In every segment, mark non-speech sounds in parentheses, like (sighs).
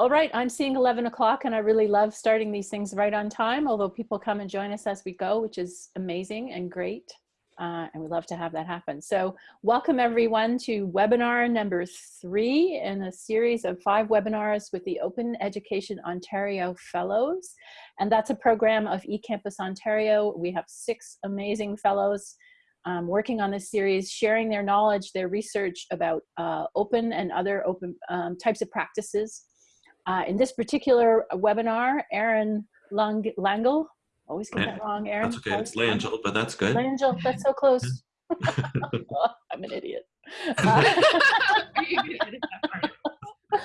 All right, I'm seeing 11 o'clock and I really love starting these things right on time, although people come and join us as we go, which is amazing and great. Uh, and we love to have that happen. So welcome everyone to webinar number three in a series of five webinars with the Open Education Ontario Fellows. And that's a program of eCampus Ontario. We have six amazing fellows um, working on this series, sharing their knowledge, their research about uh, open and other open um, types of practices uh, in this particular webinar, Aaron Lang Langle, always get that wrong, Aaron. That's okay, it's Langel, but that's good. Langel, that's so close. (laughs) I'm an idiot. (laughs) Uh, (laughs)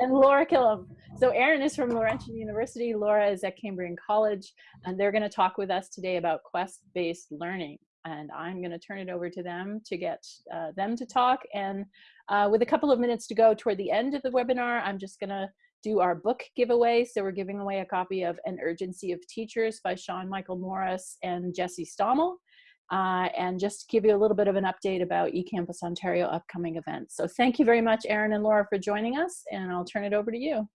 and Laura Killam. So Aaron is from Laurentian University, Laura is at Cambrian College, and they're gonna talk with us today about quest-based learning. And I'm gonna turn it over to them to get uh, them to talk and uh, with a couple of minutes to go toward the end of the webinar, I'm just gonna do our book giveaway. So we're giving away a copy of An Urgency of Teachers by Sean Michael Morris and Jesse Stommel. Uh, and just to give you a little bit of an update about eCampus Ontario upcoming events. So thank you very much, Aaron and Laura, for joining us, and I'll turn it over to you.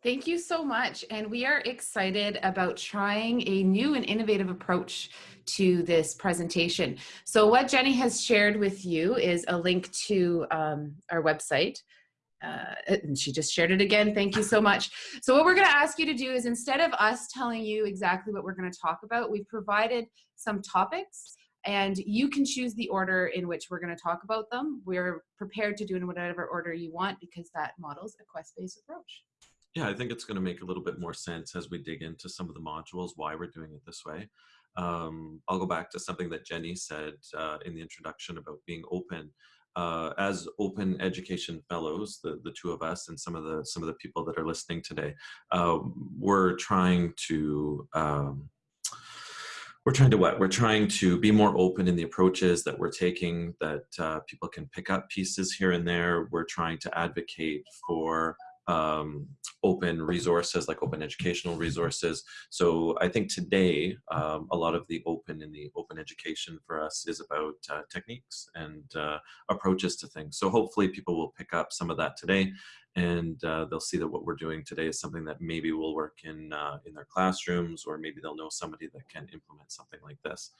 Thank you so much. And we are excited about trying a new and innovative approach to this presentation. So what Jenny has shared with you is a link to um, our website. Uh, and she just shared it again. Thank you so much. So what we're going to ask you to do is instead of us telling you exactly what we're going to talk about, we've provided some topics and you can choose the order in which we're going to talk about them. We're prepared to do in whatever order you want because that models a quest-based approach. Yeah, I think it's going to make a little bit more sense as we dig into some of the modules, why we're doing it this way. Um, I'll go back to something that Jenny said uh, in the introduction about being open. Uh, as open education fellows, the, the two of us and some of the some of the people that are listening today, uh, we're trying to um, we're trying to what? We're trying to be more open in the approaches that we're taking, that uh, people can pick up pieces here and there. We're trying to advocate for um, open resources like open educational resources. So I think today um, a lot of the open in the open education for us is about uh, techniques and uh, approaches to things. So hopefully people will pick up some of that today and uh, they'll see that what we're doing today is something that maybe will work in, uh, in their classrooms or maybe they'll know somebody that can implement something like this.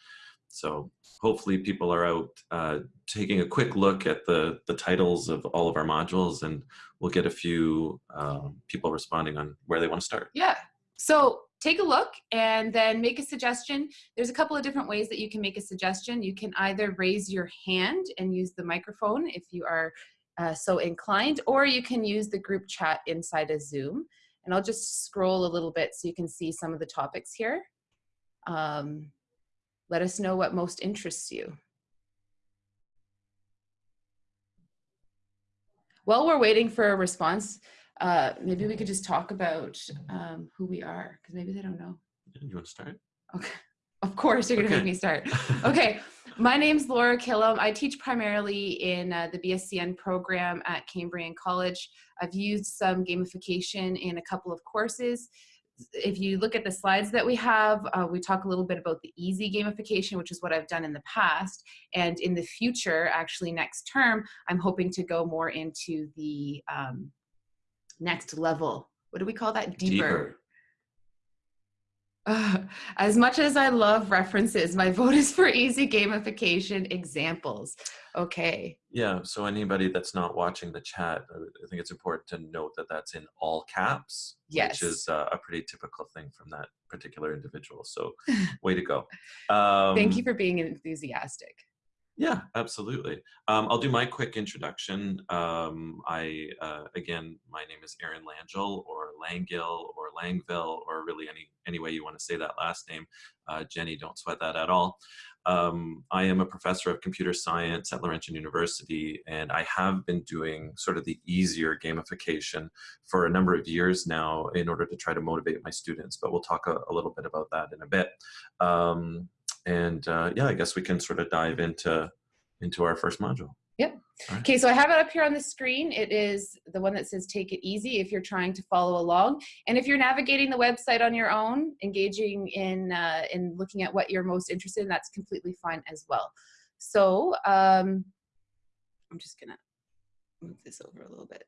So hopefully people are out uh, taking a quick look at the, the titles of all of our modules and we'll get a few um, people responding on where they want to start. Yeah. So take a look and then make a suggestion. There's a couple of different ways that you can make a suggestion. You can either raise your hand and use the microphone if you are uh, so inclined, or you can use the group chat inside of Zoom. And I'll just scroll a little bit so you can see some of the topics here. Um, let us know what most interests you. While we're waiting for a response, uh, maybe we could just talk about um, who we are, because maybe they don't know. You want to start? Okay. Of course, you're going to okay. make me start. (laughs) Okay. My name's Laura Killam. I teach primarily in uh, the BSCN program at Cambrian College. I've used some gamification in a couple of courses if you look at the slides that we have, uh, we talk a little bit about the easy gamification, which is what I've done in the past. And in the future, actually next term, I'm hoping to go more into the um, next level. What do we call that? Deeper. Deeper. Uh, (sighs) as much as I love references, my (laughs) vote is for easy gamification examples. Okay. Yeah, so anybody that's not watching the chat, I think it's important to note that that's in all caps, yes. which is uh, a pretty typical thing from that particular individual. So (laughs) way to go. Um, Thank you for being enthusiastic. Yeah, absolutely. Um, I'll do my quick introduction. Um, I, uh, again, my name is Aaron Langille or Langil or Langville or really any, any way you want to say that last name. Uh, Jenny, don't sweat that at all. Um, I am a professor of computer science at Laurentian University, and I have been doing sort of the easier gamification for a number of years now in order to try to motivate my students, but we'll talk a, a little bit about that in a bit. Um, and uh, yeah, I guess we can sort of dive into into our first module. Yep. Right. Okay, so I have it up here on the screen. It is the one that says take it easy if you're trying to follow along. And if you're navigating the website on your own, engaging in, uh, in looking at what you're most interested in, that's completely fine as well. So um, I'm just gonna move this over a little bit.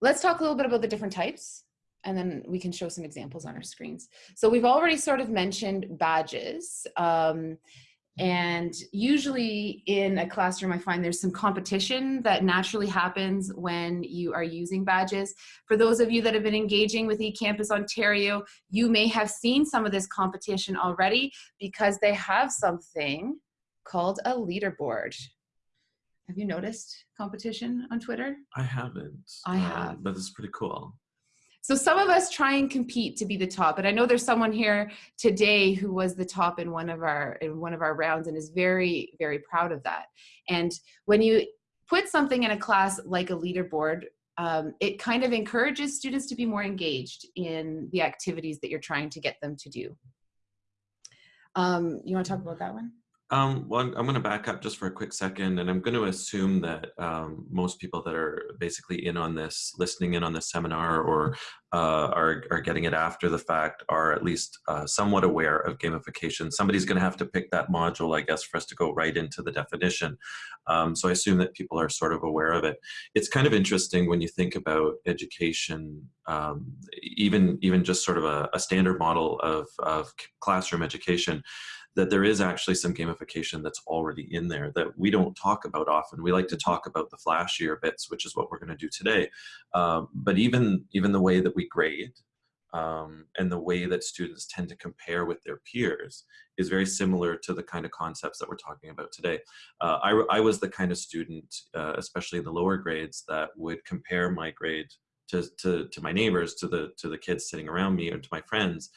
let's talk a little bit about the different types and then we can show some examples on our screens. So we've already sort of mentioned badges. Um, and usually in a classroom, I find there's some competition that naturally happens when you are using badges. For those of you that have been engaging with eCampus Ontario, you may have seen some of this competition already because they have something called a leaderboard. Have you noticed competition on Twitter? I haven't. I have. Um, but it's pretty cool. So some of us try and compete to be the top, and I know there's someone here today who was the top in one of our in one of our rounds and is very very proud of that. And when you put something in a class like a leaderboard, um, it kind of encourages students to be more engaged in the activities that you're trying to get them to do. Um, you want to talk about that one? Um, well, I'm going to back up just for a quick second, and I'm going to assume that um, most people that are basically in on this, listening in on this seminar, or uh, are, are getting it after the fact, are at least uh, somewhat aware of gamification. Somebody's going to have to pick that module, I guess, for us to go right into the definition. Um, so I assume that people are sort of aware of it. It's kind of interesting when you think about education, um, even even just sort of a, a standard model of, of classroom education that there is actually some gamification that's already in there that we don't talk about often. We like to talk about the flashier bits, which is what we're going to do today. Um, but even even the way that we grade um, and the way that students tend to compare with their peers is very similar to the kind of concepts that we're talking about today. Uh, I, I was the kind of student, uh, especially in the lower grades, that would compare my grade to, to, to my neighbors, to the, to the kids sitting around me, or to my friends,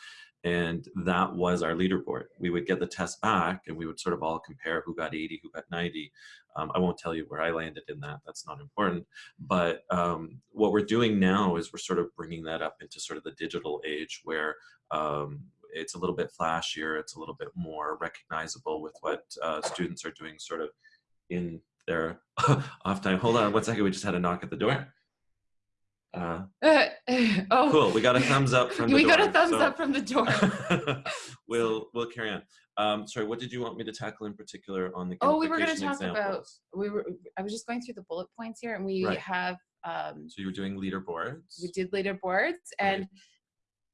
and that was our leaderboard. We would get the test back and we would sort of all compare who got 80, who got 90. Um, I won't tell you where I landed in that, that's not important. But um, what we're doing now is we're sort of bringing that up into sort of the digital age where um, it's a little bit flashier, it's a little bit more recognizable with what uh, students are doing sort of in their (laughs) off time. Hold on one second, we just had a knock at the door. Uh, uh, (laughs) oh, cool. We got a thumbs up from. (laughs) we door, got a thumbs so. up from the door. (laughs) we'll we'll carry on. Um, sorry, what did you want me to tackle in particular on the? Oh, we were going to talk examples? about. We were. I was just going through the bullet points here, and we right. have. Um, so you were doing leaderboards. We did leaderboards, and right.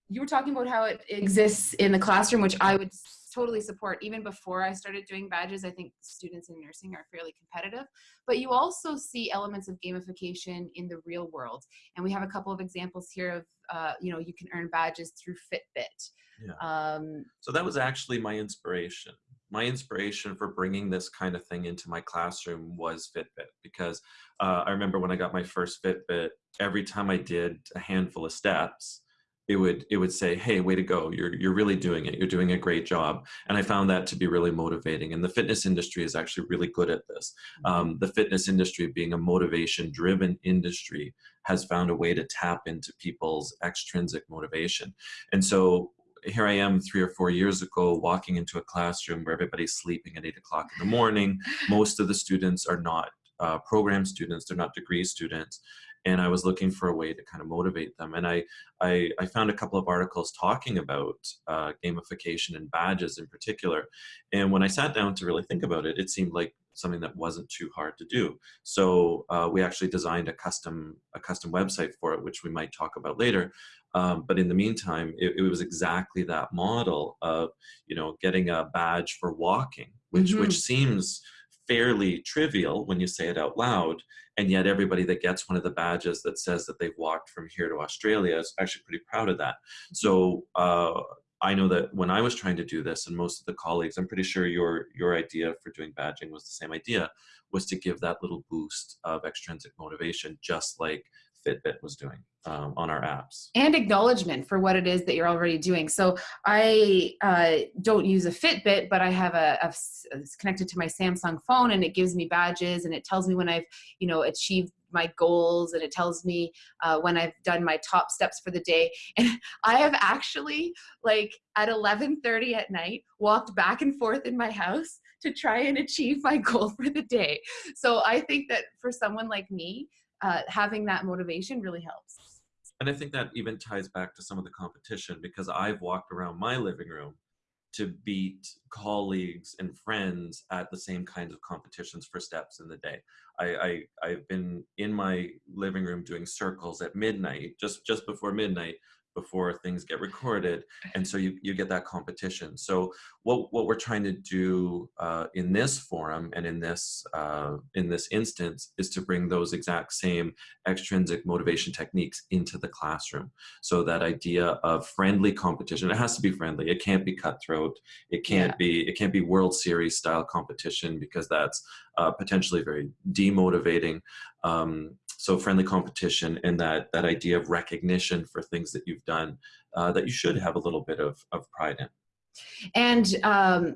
you were talking about how it exists in the classroom, which I would totally support. Even before I started doing badges, I think students in nursing are fairly competitive. But you also see elements of gamification in the real world. And we have a couple of examples here of, uh, you know, you can earn badges through Fitbit. Yeah. Um, so that was actually my inspiration. My inspiration for bringing this kind of thing into my classroom was Fitbit because uh, I remember when I got my first Fitbit, every time I did a handful of steps, it would it would say hey way to go. You're you're really doing it. You're doing a great job. And i found that to be really motivating and the fitness industry is actually really good at this. Mm-hmm. um, the fitness industry being a motivation driven industry has found a way to tap into people's extrinsic motivation. And so here I am three or four years ago walking into a classroom where everybody's sleeping at eight o'clock in the morning. (laughs) Most of the students are not uh, program students, they're not degree students and I was looking for a way to kind of motivate them. And I, I, I found a couple of articles talking about uh, gamification and badges in particular. And when I sat down to really think about it, it seemed like something that wasn't too hard to do. So uh, we actually designed a custom, a custom website for it, which we might talk about later. Um, but in the meantime, it, it, was exactly that model of, you know, getting a badge for walking, which, mm -hmm. which seems fairly trivial when you say it out loud and yet everybody that gets one of the badges that says that they've walked from here to Australia is actually pretty proud of that. So uh, I know that when I was trying to do this and most of the colleagues, I'm pretty sure your, your idea for doing badging was the same idea, was to give that little boost of extrinsic motivation, just like Fitbit was doing um, on our apps. And acknowledgement for what it is that you're already doing. So I uh, don't use a Fitbit, but I have a, a, it's connected to my Samsung phone and it gives me badges and it tells me when I've, you know, achieved my goals and it tells me uh, when I've done my top steps for the day. (laughs) And I have actually like at 11.30 at night walked back and forth in my house to try and achieve my (laughs) goal for the day. So I think that for someone like me, uh, having that motivation really helps. And I think that even ties back to some of the competition because I've walked around my living room to beat colleagues and friends at the same kinds of competitions for steps in the day. I, I, have been in my living living room doing circles at midnight, just just before midnight, before things get (laughs) recorded and so you, you get that competition. So what, what we're trying to do uh, in this forum and in this uh, in this instance is to bring those exact same extrinsic motivation techniques into the classroom. So that idea of friendly competition it has to be friendly. It can't be cutthroat. It can't yeah. be it can't be world series style competition because that's uh, potentially very demotivating. Um, so friendly competition and that that idea of recognition for things that you've done uh, that you should have a little bit of, of pride in. And um,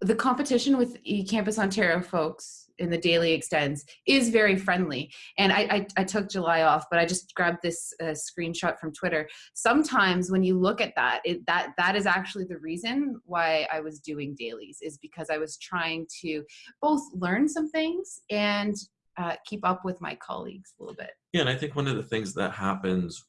the competition with eCampus Ontario folks in the daily extends is very friendly. And I, I, I took July off, but I just grabbed this uh, screenshot from Twitter. Sometimes when you look at that, it, that that is actually the reason why I was doing dailies is because I was trying to both learn some things and uh, keep up with my colleagues a little bit. Yeah, and I think one of the things that happens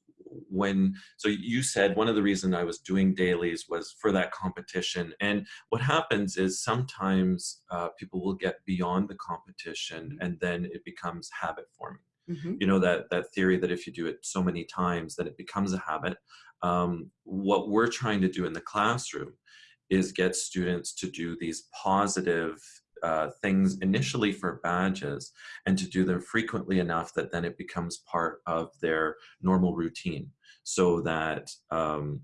when so you said one of the reason I was doing dailies was for that competition and what happens is sometimes uh, people will get beyond the competition mm-hmm. and then it becomes habit forming mm -hmm. you know that that theory that if you do it so many times that it becomes a habit um, what we're trying to do in the classroom is get students to do these positive uh, things initially for badges and to do them frequently enough that then it becomes part of their normal routine so that um,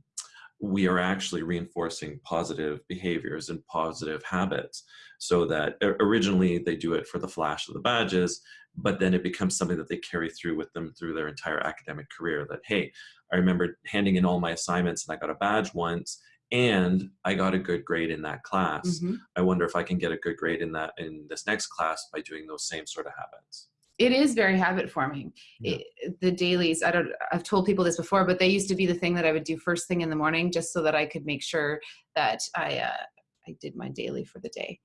we are actually reinforcing positive behaviors and positive habits so that originally they do it for the flash of the badges but then it becomes something that they carry through with them through their entire academic career that hey i remember handing in all my assignments and i got a badge once and I got a good grade in that class. Mm -hmm. I wonder if I can get a good grade in that in this next class by doing those same sort of habits. It is very habit forming. Yeah. It, the dailies, I don't, I've told people this before, but they used to be the thing that I would do first thing in the morning just so that I could make sure that I, uh, I did my daily for the day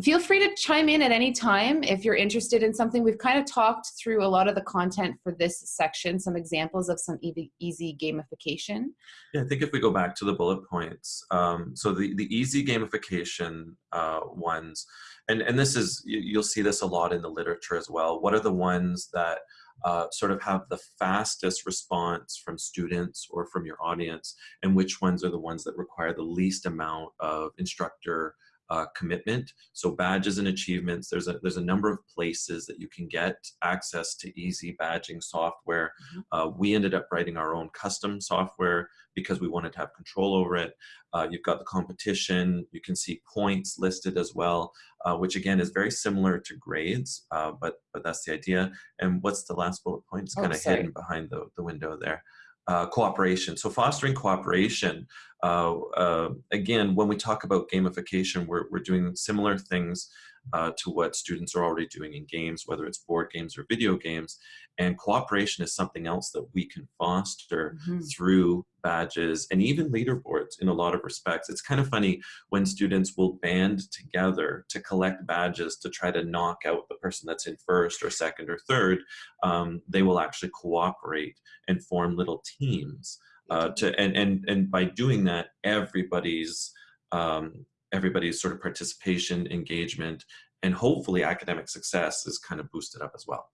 feel free to chime in at any time if you're interested in something. We've kind of talked through a lot of the content for this section, some examples of some easy gamification. Yeah, I think if we go back to the bullet points, um, so the, the easy gamification uh, ones, and, and this is, you'll see this a lot in the literature as well. What are the ones that uh, sort of have the fastest response from students or from your audience, and which ones are the ones that require the least amount of instructor uh, commitment. So badges and achievements, there's a, there's a number of places that you can get access to easy badging software. Mm -hmm. uh, we ended up writing our own custom software because we wanted to have control over it. Uh, you've got the competition, you can see points listed as well, uh, which again is very similar to grades, uh, but, but that's the idea. And what's the last bullet point? It's oh, kind of hidden behind the, the window there uh, cooperation. So fostering cooperation, uh, uh, again, when we talk about gamification, we're, we're doing similar things uh, to what students are already doing in games, whether it's board games or video games. And cooperation is something else that we can foster mm -hmm. through badges and even leaderboards in a lot of respects. It's kind of funny when students will band together to collect badges to try to knock out the person that's in first or second or third. Um, they will actually cooperate and form little teams. Uh, to and and and by doing that, everybody's um, everybody's sort of participation, engagement, and hopefully academic success is kind of boosted up as well.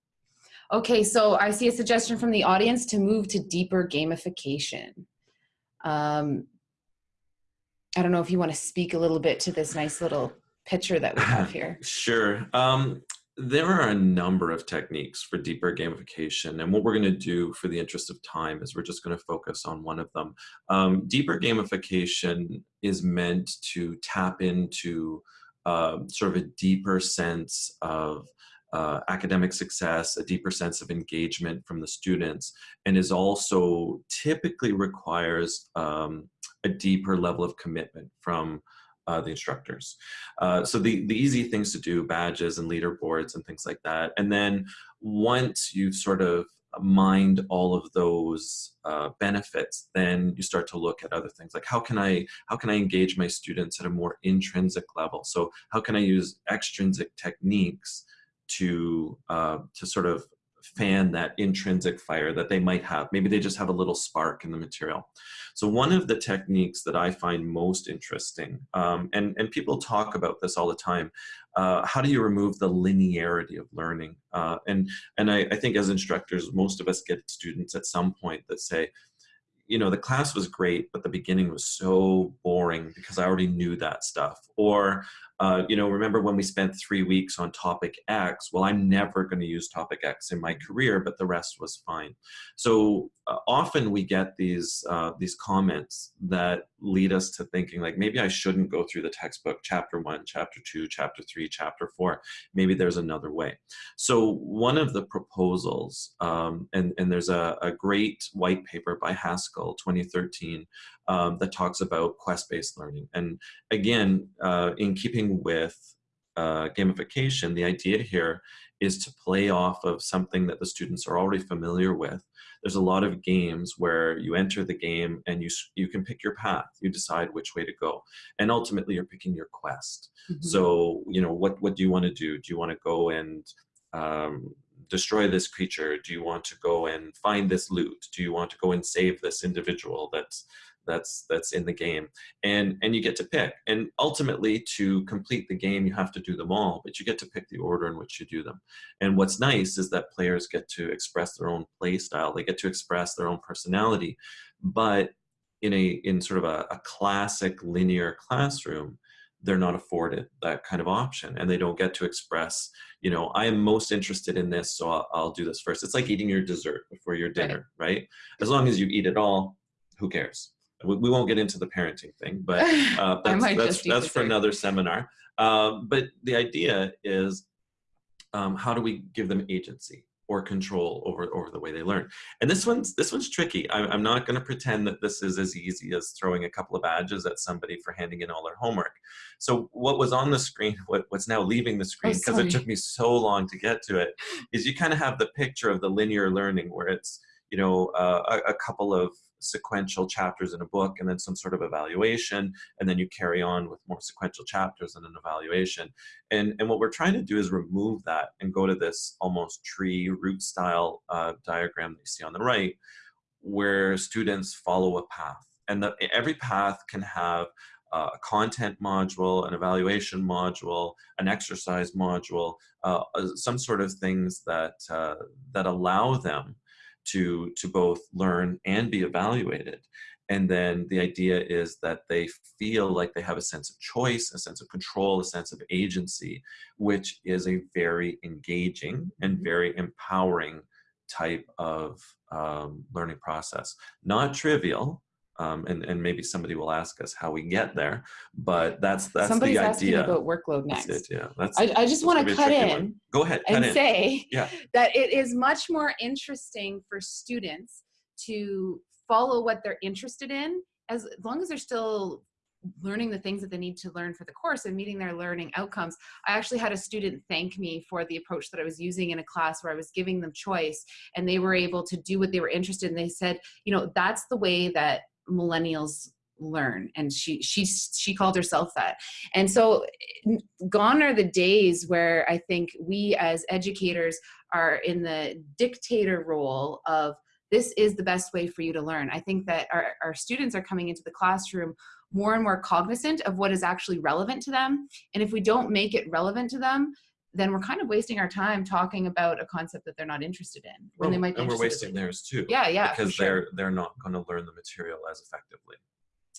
Okay, so I see a suggestion from the audience to move to deeper gamification. Um, I don't know if you want to speak a little bit to this nice little picture that we have (laughs) here. sure. Um, there are a number of techniques for deeper gamification, and what we're going to do for the interest of time is we're just going to focus on one of them. Um, deeper gamification is meant to tap into uh, sort of a deeper sense of uh, academic success, a deeper sense of engagement from the students, and is also typically requires um, a deeper level of commitment from uh, the instructors. Uh, so the, the easy things to do, badges and leaderboards and things like that. And then once you've sort of mined all of those uh, benefits, then you start to look at other things like how can I how can I engage my students at a more intrinsic level? So how can I use extrinsic techniques to uh, to sort of fan that intrinsic fire that they might have. Maybe they just have a little spark in the material. So one of the techniques that I find most interesting, um, and, and people talk about this all the time, uh, how do you remove the linearity of learning? Uh, and and I, I think as instructors, most of us get students at some point that say, you know, the class was great, but the beginning was so boring because I already knew that stuff. Or, uh, you know, remember when we spent three weeks on topic X? Well, I'm never going to use topic X in my career, but the rest was fine. So uh, often we get these uh, these comments that lead us to thinking like maybe I shouldn't go through the textbook chapter one, chapter two, chapter three, chapter four. Maybe there's another way. So one of the proposals, um, and and there's a, a great white paper by Haskell 2013 um, that talks about quest-based learning. And again, uh, in keeping with uh, gamification, the idea here is to play off of something that the students are already familiar with. There's a lot of games where you enter the game and you, you can pick your path. You decide which way to go. And ultimately you're picking your quest. Mm -hmm. So, you know, what, what do you want to do? Do you want to go and um, destroy this creature? Do you want to go and find this loot? Do you want to go and save this individual that's that's that's in the game. And and you get to pick. And ultimately to complete the game you have to do them all but you get to pick the order in which you do them. And what's nice is that players get to express their own play style. They get to express their own personality. But in a in sort of a, a classic linear classroom they're not afforded that kind of option. And they don't get to express you know i am most interested in this so i'll, I'll do this first. It's like eating your dessert before your dinner right. right? As long as you eat it all who cares we, we won't get into the parenting thing, but (laughs) uh, that's, that's, that's for another seminar. Um, but the idea is um, how do we give them agency or control over, over the way they learn? And this one's, this one's tricky. I, I'm not gonna pretend that this is as easy as throwing a couple of badges at somebody for handing in all their homework. So what was on the screen, what, what's now leaving the screen, because oh, it took me so long to get to it, is you kind of have the picture of the linear learning where it's, you know, uh, a, a couple of sequential chapters in a book and then some sort of evaluation and then you carry on with more sequential chapters and an evaluation. And and what we're trying to do is remove that and go to this almost tree root style uh, diagram that you see on the right where students follow a path. And the, every path can have uh, a content module, an evaluation module, an exercise module, uh, some sort of things that, uh, that allow them to, to both learn and be evaluated. And then the idea is that they feel like they have a sense of choice, a sense of control, a sense of agency, which is a very engaging and mm-hmm. very empowering type of um, learning process. Not trivial, um, and, and maybe somebody will ask us how we get there, but that's that's Somebody's the idea. Somebody's asking about workload next. It, yeah, that's. I, I just want to cut in. One. Go ahead. and in. say yeah. (laughs) that it is much more interesting for students to follow what they're interested in, as, as long as they're still learning the things that they need to learn for the course and meeting their learning outcomes. I actually had a student thank me for the approach that I was using in a class where I was giving them choice and they were able to do what they were interested in. They said, you know, that's the way that millennials learn and she she she called herself that. And so gone are the days where i think we as educators are in the dictator role of this is the best way for you to learn. I think that our, our students are coming into the classroom more and more cognizant of what is actually relevant to them. And if we don't make it relevant to them then we're kind of wasting our time talking about a concept that they're not interested in when well, they might be and we're wasting in. theirs too yeah yeah because sure. they're they're not going to learn the material as effectively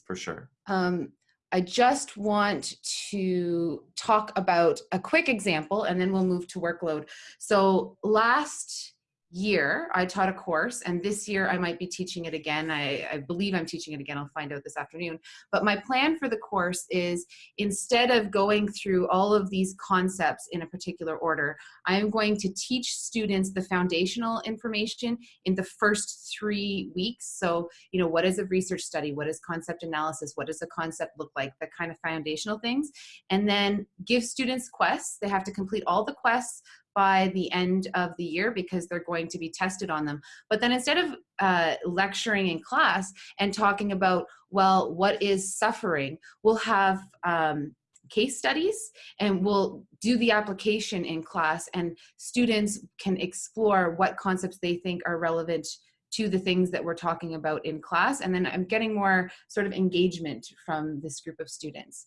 for sure um, I just want to talk about a quick example and then we'll move to workload. So last year I taught a course and this year I might be teaching it again. I, I, believe I'm teaching it again. I'll find out this afternoon. But my plan for the course is instead of going through all of these concepts in a particular order, I am going to teach students the foundational information in the first three weeks. So, you know, what is a research study? What is concept analysis? What does a concept look like? The kind of foundational things. And then give students quests. They have to complete all the quests by the end of the year because they're going to be tested on them. But then instead of uh, lecturing in class and talking about, well, what is suffering, we'll have um, case studies and we'll do the application in class and students can explore what concepts they think are relevant to the things that we're talking about in class and then I'm getting more sort of engagement from this group of students.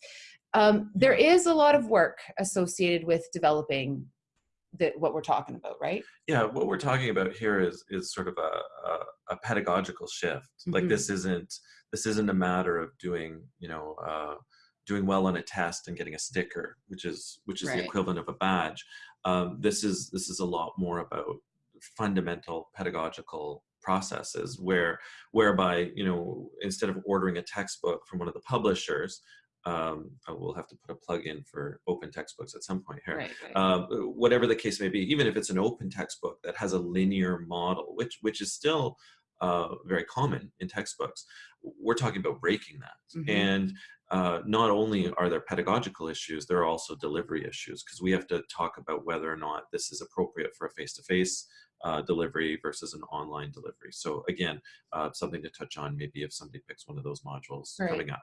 Um, there is a lot of work associated with developing that what we're talking about, right? Yeah, what we're talking about here is is sort of a, a, a pedagogical shift. Mm -hmm. Like Mm-hmm. this isn't this isn't a matter of doing you know uh, doing well on a test and getting a sticker, which is which is the equivalent of a badge. Um, this is this is a lot more about fundamental pedagogical processes where whereby you know instead of ordering a textbook from one of the publishers um, I will have to put a plug in for open textbooks at some point here Right, right. um, whatever the case may be, even if it's an open textbook that has a linear model, which which is still uh, very common in textbooks, we're talking about breaking that. Mhm. And uh, not only are there pedagogical issues, there are also delivery issues because we have to talk about whether or not this is appropriate for a face-to-face uh, delivery versus an online delivery. So again, uh, something to touch on maybe if somebody picks one of those modules Right. coming up.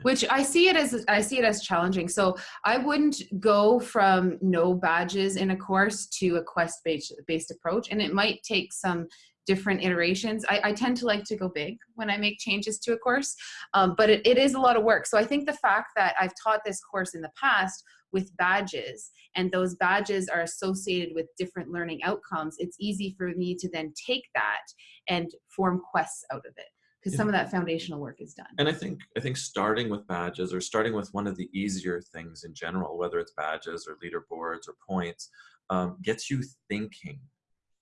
Which I see it as I see it as challenging. So I wouldn't go from no badges in a course to a quest based based approach, and it might take some different iterations. I, I tend to like to go big when I make changes to a course, um, but it, it is a lot of work. So I think the fact that I've taught this course in the past with badges and those badges are associated with different learning outcomes, it's easy for me to then take that and form quests out of it because some of that foundational work is done. And I think I think starting with badges or starting with one of the easier things in general, whether it's badges or leaderboards or points, um, gets you thinking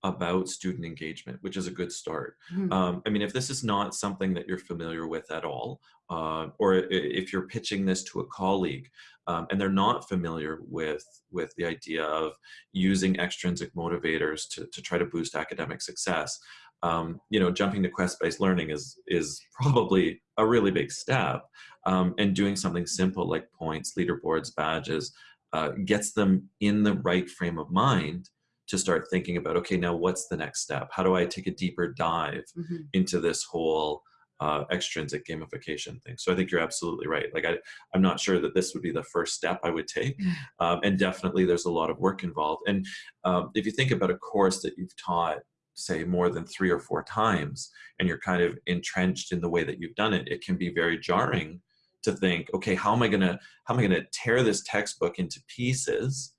about student engagement, which is a good start. Mhm. Um, I mean, if this is not something that you're familiar with at all, uh, or if you're pitching this to a colleague um, and they're not familiar with with the idea of using extrinsic motivators to, to try to boost academic success, um, you know, jumping to quest-based learning is is (laughs) probably a really big step. Um, and doing something simple like points, leaderboards, badges, uh, gets them in the right frame of mind to start thinking about, okay, now what's the next step? How do I take a deeper dive Mhm. into this whole uh, extrinsic gamification thing? So I think you're absolutely right. Like I, I'm not sure that this would be the first step I would take. (laughs) Um, and definitely there's a lot of work involved. And um, if you think about a course that you've taught, say more than three or four times, and you're kind of entrenched in the way that you've done it, it can be very jarring to think, okay, how am I gonna how am I gonna tear this textbook into pieces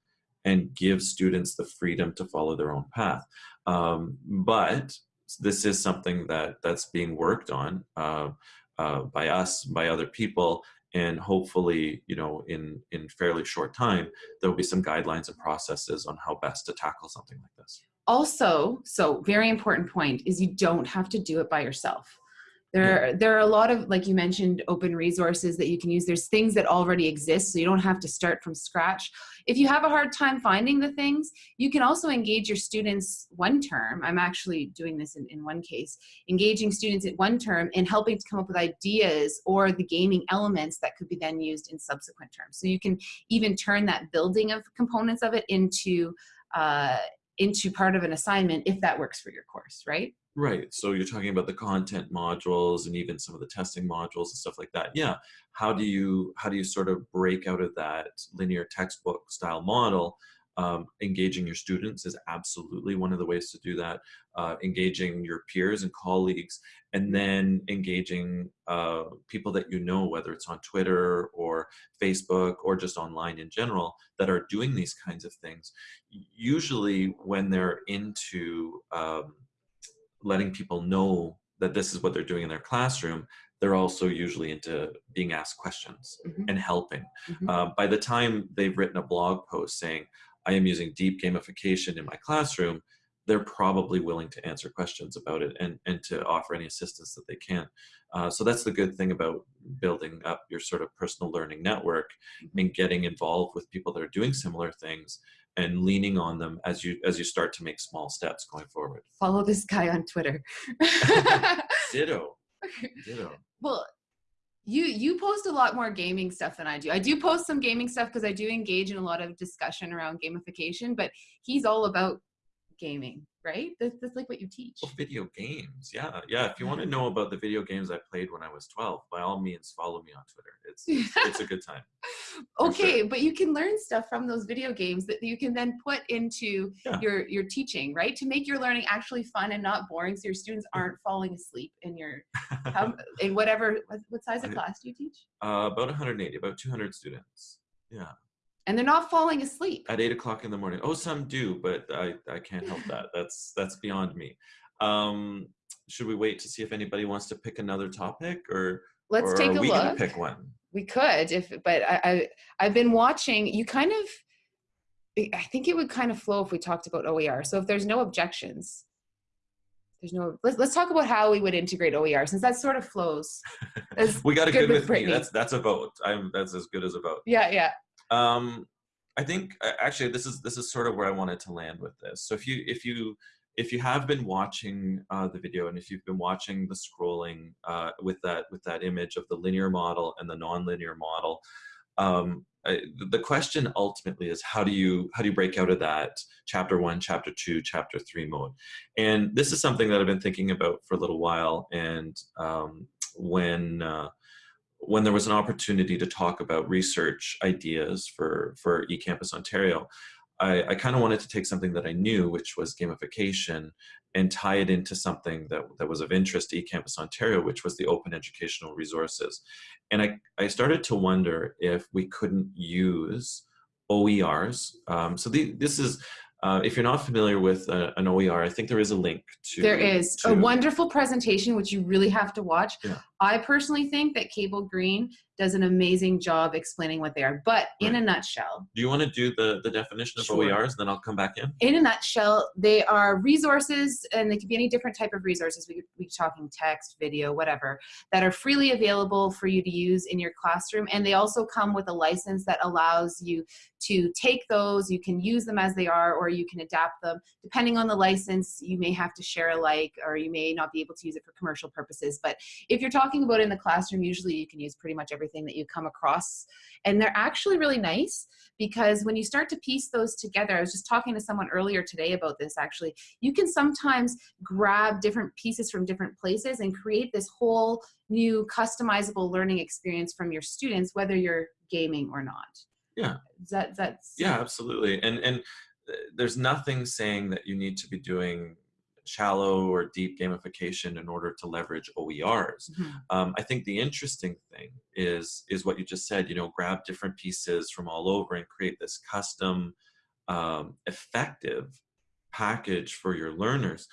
and give students the freedom to follow their own path? Um, but this is something that that's being worked on uh, uh, by us, by other people, and hopefully, you know, in in fairly short time, there will be some guidelines and processes on how best to tackle something like this. Also so very important point is you don't have to do it by yourself. There there are a lot of like you mentioned open resources that you can use. There's things that already exist so you don't have to start from scratch. If you have a hard time finding the things you can also engage your students one term. I'm actually doing this in, in one case engaging students at one term and helping to come up with ideas or the gaming elements that could be then used in subsequent terms. So you can even turn that building of components of it into uh, into part of an assignment if that works for your course, right? Right. So you're talking about the content modules and even some of the testing modules and stuff like that. Yeah. How do you how do you sort of break out of that linear textbook style model? Um, engaging your students is absolutely one of the ways to do that. Uh, engaging your peers and colleagues, and then engaging uh, people that you know, whether it's on Twitter or Facebook or just online in general, that are doing these kinds of things. Usually, when they're into um, letting people know that this is what they're doing in their classroom, they're also usually into being asked questions Mhm. and helping. Mhm. Uh, by the time they've written a blog post saying, I am using deep gamification in my classroom, they're probably willing to answer questions about it and, and to offer any assistance that they can. Uh, so that's the good thing about building up your sort of personal learning network and getting involved with people that are doing similar things and leaning on them as you as you start to make small steps going forward. Follow this guy on Twitter. (laughs) (laughs) Ditto. Ditto. well, you you post a lot more gaming stuff than I do. I do post some gaming stuff because I do engage in a lot of discussion around gamification, but he's all about gaming, right? That's, that's like what you teach. Well, video games, yeah, yeah. If you want to (laughs) know about the video games I played when I was 12, by all means, follow me on Twitter. It's (laughs) it's, it's a good time. okay, sure. but you can learn stuff from those video games that you can then put into Yeah. your your teaching, right? To make your learning actually fun and not boring, so your students aren't falling asleep in your (laughs) how, in whatever what, what size of I- class do you teach? uh, about 180, about 200 students. Yeah, And they're not falling asleep. at eight o'clock in the morning. Oh, some do, but I I can't help that. That's that's beyond me. Um, should we wait to see if anybody wants to pick another topic, or Let's or take a we look. pick one? We could, if but I, I I've been watching. You kind of, I think it would kind of flow if we talked about OER. So if there's no objections, there's no. Let's let's talk about how we would integrate OER since that sort of flows. (laughs) We got a good good, with with me. That's that's a vote. I'm that's as good as a vote. yeah, yeah. Um, I think uh, actually this is this is sort of where I wanted to land with this. So if you if you if you have been watching uh, the video and if you've been watching the scrolling uh, with that with that image of the linear model and the nonlinear model, um, I, the question ultimately is how do you how do you break out of that chapter one, chapter two, chapter three mode? And this is something that I've been thinking about for a little while. And um, when uh, when there was an opportunity to talk about research ideas for, for eCampus Ontario, I, I kind of wanted to take something that I knew, which was gamification, and tie it into something that, that was of interest to eCampus Ontario, which was the open educational resources. And I, I started to wonder if we couldn't use OERs. Um, so the, this is, uh, if you're not familiar with uh, an OER, I think there is a link to- There is a wonderful presentation which you really have to watch. Yeah. I personally think that Cable Green does an amazing job explaining what they are. But in a nutshell, Do you want to do the, the definition of Sure. OERs, then I'll come back in? in a nutshell, they are resources, and they could be any different type of resources. We could be talking text, video, whatever, that are freely available for you to use in your classroom. And they also come with a license that allows you to take those. You can use them as they are, or you can adapt them. Depending on the license, you may have to share alike, or you may not be able to use it for commercial purposes. But if you're talking about in the classroom, usually you can use pretty much everything that you come across. And they're actually really nice because when you start to piece those together, I was just talking to someone earlier today about this actually, you can sometimes grab different pieces from different places and create this whole new customizable learning experience from your students, whether you're gaming or not. Yeah. That, that's, Yeah, absolutely. And and uh, there's nothing saying that you need to be doing shallow or deep gamification in order to leverage OERs. Mhm. Um, I think the interesting thing is is what you just said. You know, grab different pieces from all over and create this custom, um, effective package for your learners.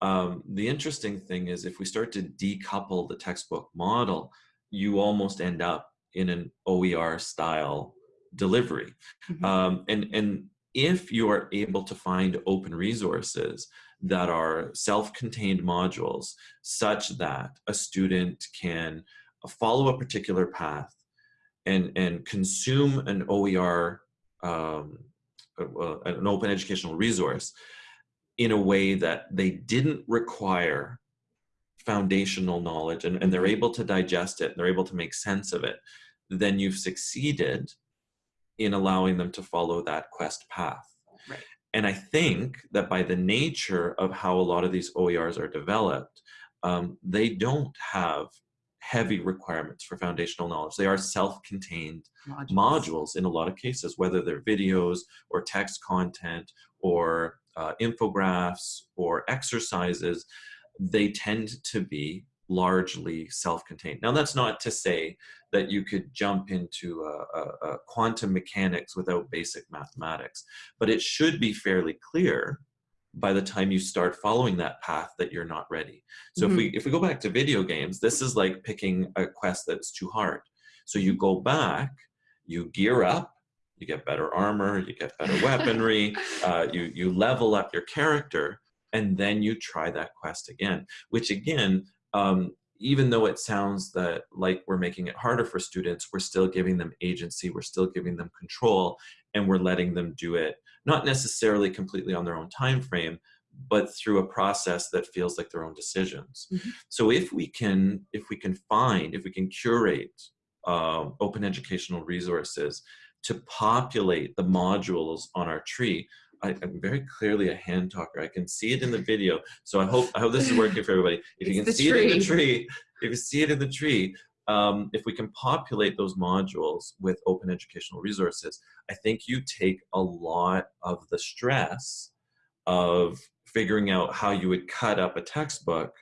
Um, the interesting thing is if we start to decouple the textbook model, you almost end up in an OER style delivery. Mhm. Um, and, and if you are able to find open resources that are self-contained modules such that a student can follow a particular path and, and consume an OER, um, uh, an open educational resource in a way that they didn't require foundational knowledge and, and they're able to digest it, they're able to make sense of it, then you've succeeded in allowing them to follow that quest path. And I think that by the nature of how a lot of these OERs are developed, um, they don't have heavy requirements for foundational knowledge. They are self-contained modules in a lot of cases, whether they're videos or text content or uh, infographics or exercises, they tend to be largely self-contained. Now that's not to say that you could jump into uh, uh, uh, quantum mechanics without basic mathematics, but it should be fairly clear by the time you start following that path that you're not ready. So if we if we go back to video games, this is like picking a quest that's too hard. So you go back, you gear up, you get better armor, you get better weaponry, (laughs) uh, you you level up your character, and then you try that quest again. Which again, um, even though it sounds that like we're making it harder for students, we're still giving them agency, we're still giving them control, and we're letting them do it not necessarily completely on their own time frame, but through a process that feels like their own decisions. Mhm. So if we can, if we can find, if we can curate um, open educational resources to populate the modules on our tree, I, I'm very clearly a hand talker. I can see it in the video. So I hope I hope this is working for everybody. If you can see it in the tree. tree, if you see it in the tree, um, if we can populate those modules with open educational resources, I think you take a lot of the stress of figuring out how you would cut up a textbook.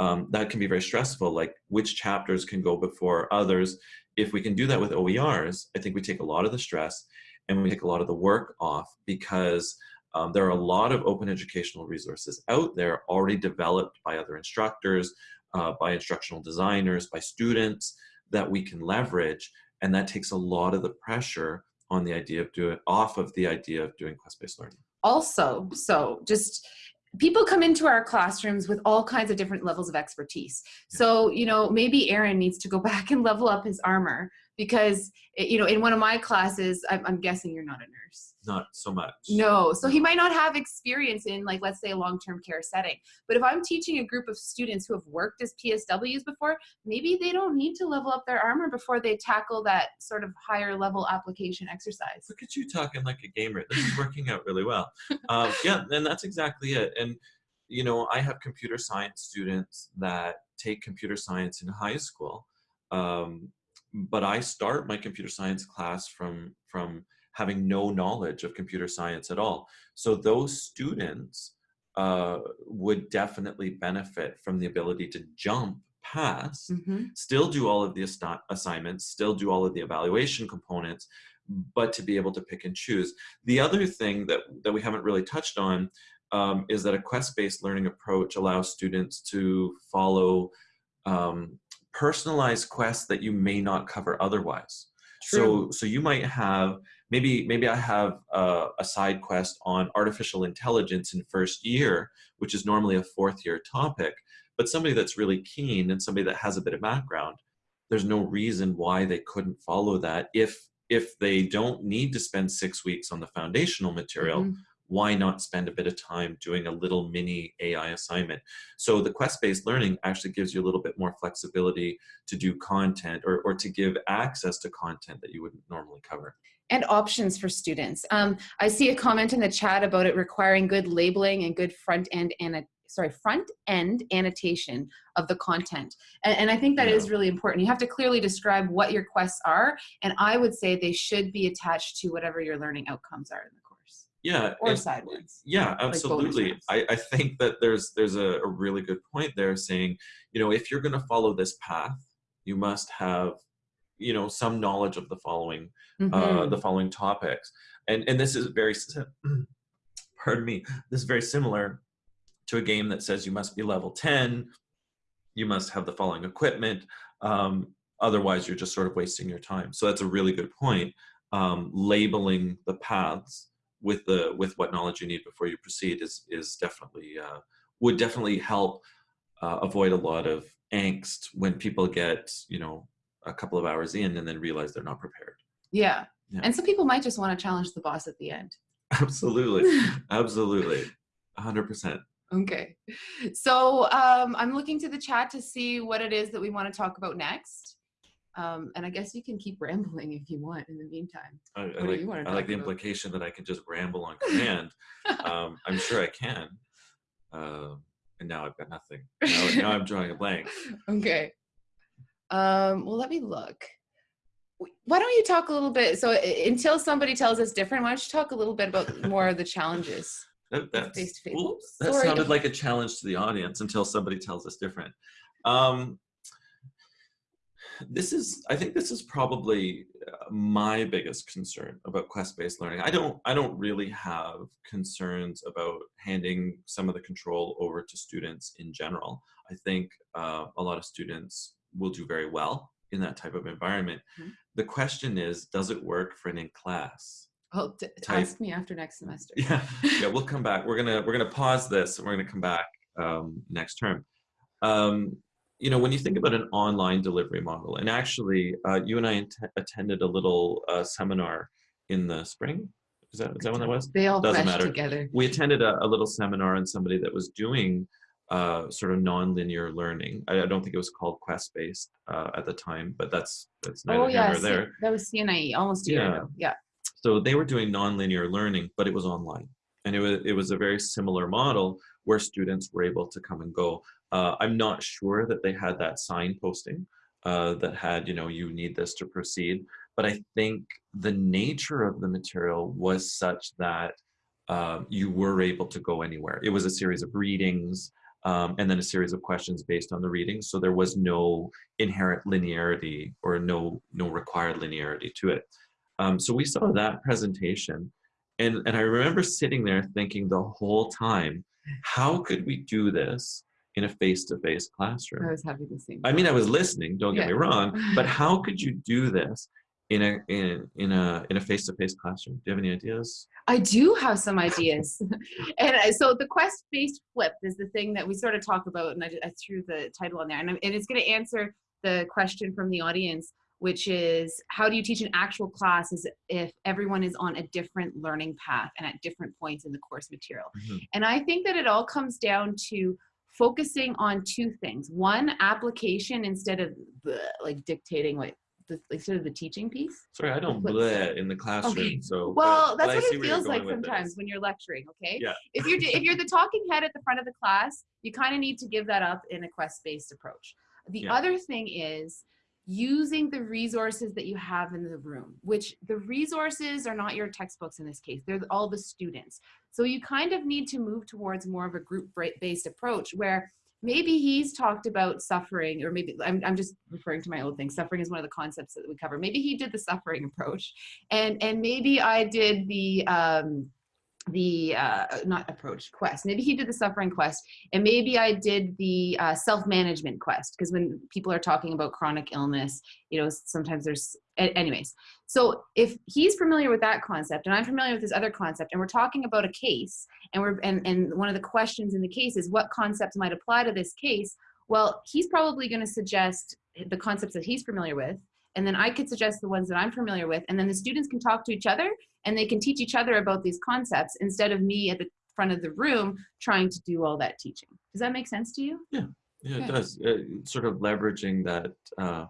Um, that can be very stressful, like which chapters can go before others. If we can do that with OERs, I think we take a lot of the stress and we take a lot of the work off because um, there are a lot of open educational resources out there already developed by other instructors, uh, by instructional designers, by students that we can leverage. And that takes a lot of the pressure on the idea of doing, off of the idea of doing quest-based learning. also so just people come into our classrooms with all kinds of different levels of expertise so you know maybe aaron needs to go (laughs) back and level up his armor because eh, you know in one of my classes i'm, I'm guessing you're not a nurse Not so much. no so he might not have experience in like let's say a long-term care setting but if i'm teaching a group of students who have worked as psws before maybe they don't need to level up their armor before they tackle that sort of higher level application exercise Look at you talking like a gamer. This is working out really well. Um, (laughs) yeah, and that's exactly it. And you know, I have computer science students that take computer science in high school, um, but I start my computer science class from from having no knowledge of computer science at all. So those students uh, would definitely benefit from the ability to jump past Mhm. still do all of the assi- assignments, still do all of the evaluation components, but to be able to pick and choose. The other thing that, that we haven't really touched on um, is that a quest-based learning approach allows students to follow um, personalized quests that you may not cover otherwise. So, so you might have maybe maybe I have a, a side quest on artificial intelligence in first year, which is normally a fourth year topic. But somebody that's really keen and somebody that has a bit of background, there's no reason why they couldn't follow that. If if they don't need to spend six weeks on the foundational material, Mhm. Why not spend a bit of time doing a little mini AI assignment? So the quest-based learning actually gives you a little bit more flexibility to do content or, or to give access to content that you wouldn't normally cover. and options for students. Um, I see a comment in the chat about it requiring good labeling and good front end and sorry front end annotation of the content, and, and I think that is Yeah. really important. You have to clearly describe what your quests are, and I would say they should be attached to whatever your learning outcomes are in the Yeah, or and- side ones. Yeah, absolutely. rounds. I, I think that there's there's a, a really good point there saying, you know, if you're going to follow this path, you must have, you know, some knowledge of the following uh, Mhm. the following topics. And and this is very, (clears throat) pardon me, this is very similar to a game that says you must be level 10, you must have the following equipment, um, otherwise you're just sort of wasting your time. So that's a really good point. Um, labeling the paths with the with what knowledge you need before you proceed is is definitely uh, would definitely help uh, avoid a lot of angst when people get you know a couple of hours in and then realize they're not prepared. yeah. Yeah. and some people might just want to challenge the boss at the end. (laughs) Absolutely, (laughs) absolutely, hundred percent. Okay. So um, I'm looking to the chat to see what it is that we want to talk about next. Um, and I guess you can keep (laughs) rambling if you want in the meantime. I, I like, I like the about? implication that I can just ramble on (laughs) command. um, I'm sure I (laughs) can. Uh, and now I've got nothing. Now, now I'm drawing a blank. okay. Um, well, let me look. Why don't you talk a little bit? So until somebody tells us different, why don't you talk a little bit about more of the challenges? That, that's, oops, Oops, that sounded like a challenge to the audience until somebody tells us different. Um, this is, I think this is probably uh, my biggest concern about quest-based learning. I don't, I don't really have concerns about handing some of the control over to students in general. I think uh, a lot of students will do very well in that type of environment. Mhm. The question is, does it work for an in-class? Oh, t- Type. ask me after next semester. (laughs) Yeah, yeah, we'll come back. We're gonna we're gonna pause this and we're gonna come back um, next term. Um, you know, when you think about an online delivery model, and actually, uh, you and I attended a little uh, seminar in the spring. Is that is that when that was? They all Doesn't matter. together. We attended a, a little seminar on somebody that was doing uh, sort of non-linear learning. I, I don't think it was called quest-based uh, at the time, but that's that's neither Oh here yeah, nor C- there. that was CNIE almost a year Yeah. ago. Yeah. So they were doing non-linear learning, but it was online. and it was it was a very similar model where students were able to come and go. Uh, I'm not sure that they had that sign posting uh, that had you know you need this to proceed, but I think the nature of the material was such that uh, you were able to go anywhere. It was a series of readings um, and then a series of questions based on the readings. So there was no inherent linearity or no, no required linearity to it. Um, so we saw that presentation and, and I remember sitting there thinking the whole time, how could we do this in a face-to-face -face classroom? I was having to see. I mean, I was listening, don't get Yeah. me wrong, (laughs) but how could you do this in a, in, in a, in a face-to-face classroom? Do you have any ideas? I do have some ideas. (laughs) and I- so the quest based flip is the thing that we sort of talk about, and I, I threw the title on there, and, I'm- and it's going to answer the question from the audience, which is how do you teach an actual class as if everyone is on a different learning path and at different points in the course material? Mhm. And I think that it all comes down to focusing on two things. One, application instead of the, like dictating what the, like sort of the teaching piece. Sorry, I don't bleh in the classroom, Okay. so. Well, but that's I what it feels like sometimes when you're lecturing. Okay. Yeah. If you're if you're the talking head at the front of the class, you kind of need to give that up in a quest-based approach. The Yeah. other thing is using the resources that you have in the room, which the resources are not your textbooks in this case. They're all the students. So you kind of need to move towards more of a group-based approach where maybe he's talked about suffering or maybe I'm, I'm just referring to my old thing suffering is one of the concepts that we cover maybe he did the suffering approach and and maybe i did the um the uh not approach quest. Maybe he did the suffering quest and maybe i did the uh, self-management quest because when people are talking about chronic illness you know sometimes there's anyways. So if he's familiar with that concept and i'm familiar with this other concept and we're talking about a case and we're and, and one of the questions in the case is what concepts might apply to this case? Well he's probably going to suggest the concepts that he's familiar with and then i could suggest the ones that i'm familiar with and then the students can talk to each other and they can teach each other about these concepts instead of me at the front of the room trying to do all that teaching does that make sense to you Yeah, Okay. it does. Uh, sort of leveraging that uh,